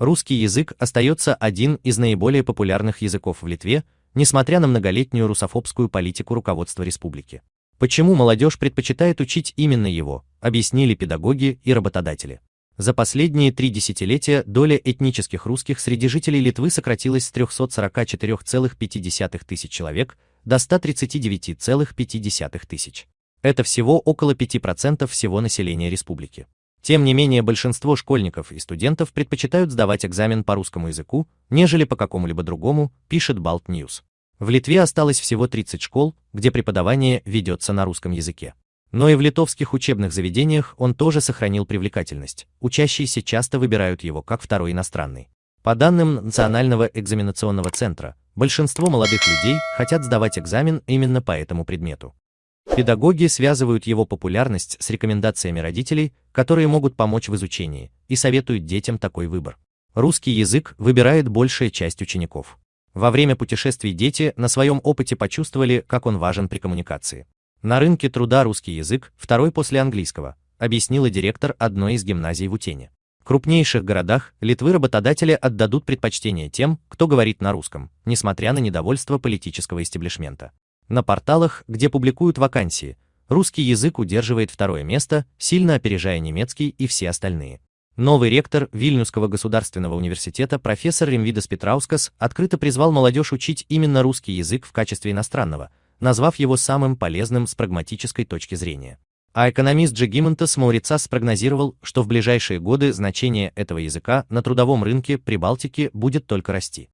Русский язык остается один из наиболее популярных языков в Литве, несмотря на многолетнюю русофобскую политику руководства республики. Почему молодежь предпочитает учить именно его, объяснили педагоги и работодатели. За последние три десятилетия доля этнических русских среди жителей Литвы сократилась с 344,5 тысяч человек до 139,5 тысяч. Это всего около 5% всего населения республики. Тем не менее, большинство школьников и студентов предпочитают сдавать экзамен по русскому языку, нежели по какому-либо другому, пишет Balt News. В Литве осталось всего 30 школ, где преподавание ведется на русском языке. Но и в литовских учебных заведениях он тоже сохранил привлекательность. Учащиеся часто выбирают его как второй иностранный. По данным Национального экзаменационного центра, большинство молодых людей хотят сдавать экзамен именно по этому предмету. Педагоги связывают его популярность с рекомендациями родителей, которые могут помочь в изучении, и советуют детям такой выбор. Русский язык выбирает большая часть учеников. Во время путешествий дети на своем опыте почувствовали, как он важен при коммуникации. На рынке труда русский язык, второй после английского, объяснила директор одной из гимназий в Утене. В крупнейших городах Литвы работодатели отдадут предпочтение тем, кто говорит на русском, несмотря на недовольство политического истеблишмента. На порталах, где публикуют вакансии, русский язык удерживает второе место, сильно опережая немецкий и все остальные. Новый ректор Вильнюсского государственного университета профессор Ремвидас Петраускас открыто призвал молодежь учить именно русский язык в качестве иностранного, назвав его самым полезным с прагматической точки зрения. А экономист Джегимонтас Маурицас спрогнозировал, что в ближайшие годы значение этого языка на трудовом рынке Прибалтики будет только расти.